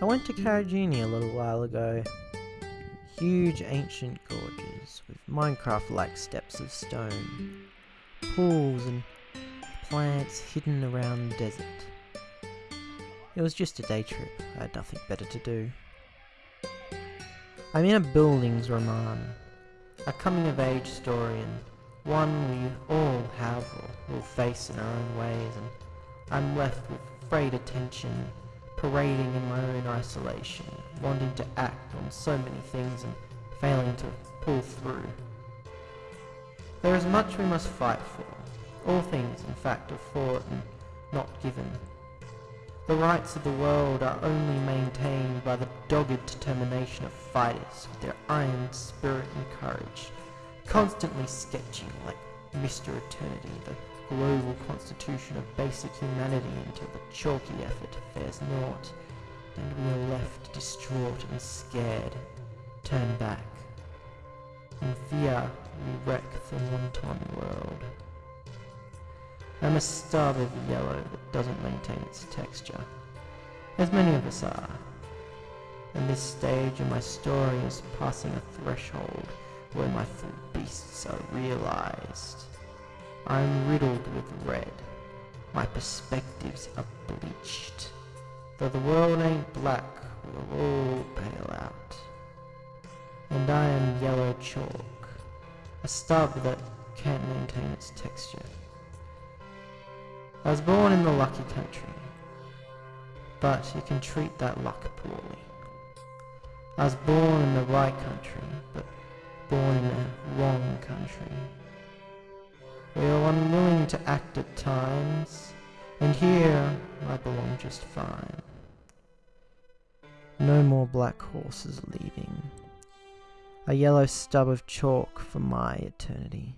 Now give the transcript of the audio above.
I went to Karijini a little while ago. Huge ancient gorges with Minecraft-like steps of stone, pools and plants hidden around the desert. It was just a day trip, I had nothing better to do. I'm in a Bildungsroman, a coming-of-age story and one we all have or will face in our own ways and I'm left with frayed attention parading in my own isolation, wanting to act on so many things and failing to pull through. There is much we must fight for. All things, in fact, are fought and not given. The rights of the world are only maintained by the dogged determination of fighters with their iron spirit and courage, constantly sketching like Mr. Eternity the global constitution of basic humanity until the chalky effort fares naught, and we are left distraught and scared, turn back. In fear we wreck the wanton world. I'm a of yellow that doesn't maintain its texture, as many of us are. And this stage of my story is passing a threshold where my full beasts are realized. I'm riddled with red. My perspectives are bleached. Though the world ain't black, we'll all pale out. And I am yellow chalk, a stub that can't maintain its texture. I was born in the lucky country, but you can treat that luck poorly. I was born in the right country, but born in the wrong country. Unwilling to act at times, and here I belong just fine. No more black horses leaving. A yellow stub of chalk for my eternity.